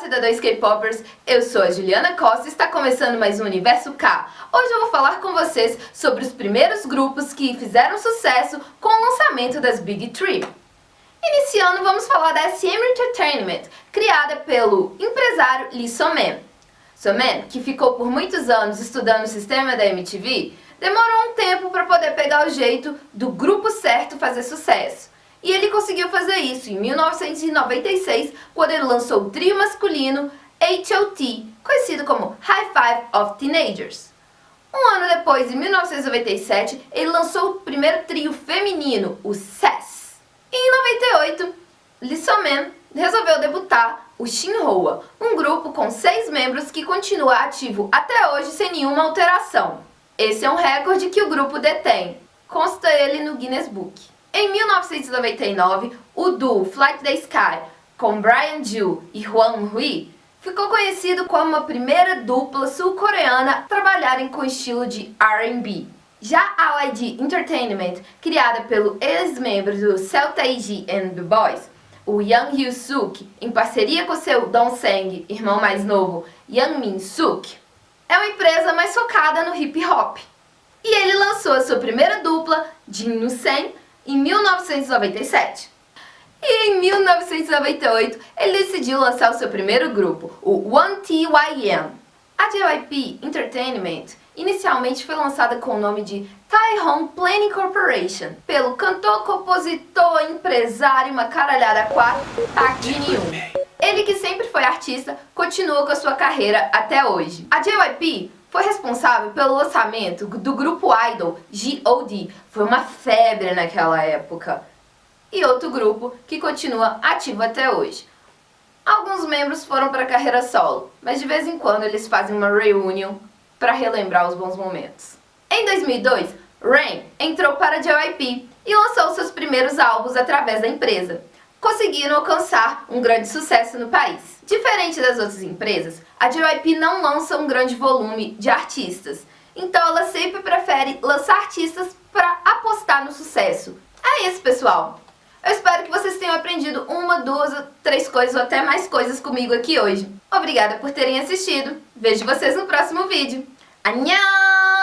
cidadãos K-Poppers, eu sou a Juliana Costa e está começando mais um Universo K. Hoje eu vou falar com vocês sobre os primeiros grupos que fizeram sucesso com o lançamento das Big Three. Iniciando, vamos falar da SM Entertainment, criada pelo empresário Lee Soman. Soman, que ficou por muitos anos estudando o sistema da MTV, demorou um tempo para poder pegar o jeito do grupo certo fazer sucesso. E ele conseguiu fazer isso em 1996, quando ele lançou o trio masculino H.O.T., conhecido como High Five of Teenagers. Um ano depois, em 1997, ele lançou o primeiro trio feminino, o SES. E em 98, Lee So-man resolveu debutar o Shinhwa, um grupo com seis membros que continua ativo até hoje sem nenhuma alteração. Esse é um recorde que o grupo detém. Consta ele no Guinness Book. Em 1999, o duo Flight the Sky, com Brian Ju e Hwang Hui, ficou conhecido como a primeira dupla sul-coreana a trabalharem com estilo de R&B. Já a YG Entertainment, criada pelo ex-membro do Cell Taiji and The Boys, o Yang Hyo-suk, em parceria com seu Dong-seng, irmão mais novo, Yang Min-suk, é uma empresa mais focada no hip hop. E ele lançou a sua primeira dupla, Jin Nu-sen, em 1997. E em 1998, ele decidiu lançar o seu primeiro grupo, o 1TYM. A JYP Entertainment inicialmente foi lançada com o nome de Tai-Hong Planning Corporation, pelo cantor, compositor, empresário, uma caralhada quatro, Park Jin-yoon. Ele que sempre foi artista, continua com a sua carreira até hoje. A JYP foi responsável pelo lançamento do grupo idol G.O.D. Foi uma febre naquela época. E outro grupo que continua ativo até hoje. Alguns membros foram para a carreira solo, mas de vez em quando eles fazem uma reunion para relembrar os bons momentos. Em 2002, Rain entrou para a JYP e lançou seus primeiros álbuns através da empresa conseguiram alcançar um grande sucesso no país. Diferente das outras empresas, a JYP não lança um grande volume de artistas, então ela sempre prefere lançar artistas para apostar no sucesso. É isso, pessoal! Eu espero que vocês tenham aprendido uma, duas, três coisas ou até mais coisas comigo aqui hoje. Obrigada por terem assistido. Vejo vocês no próximo vídeo. Annyeong!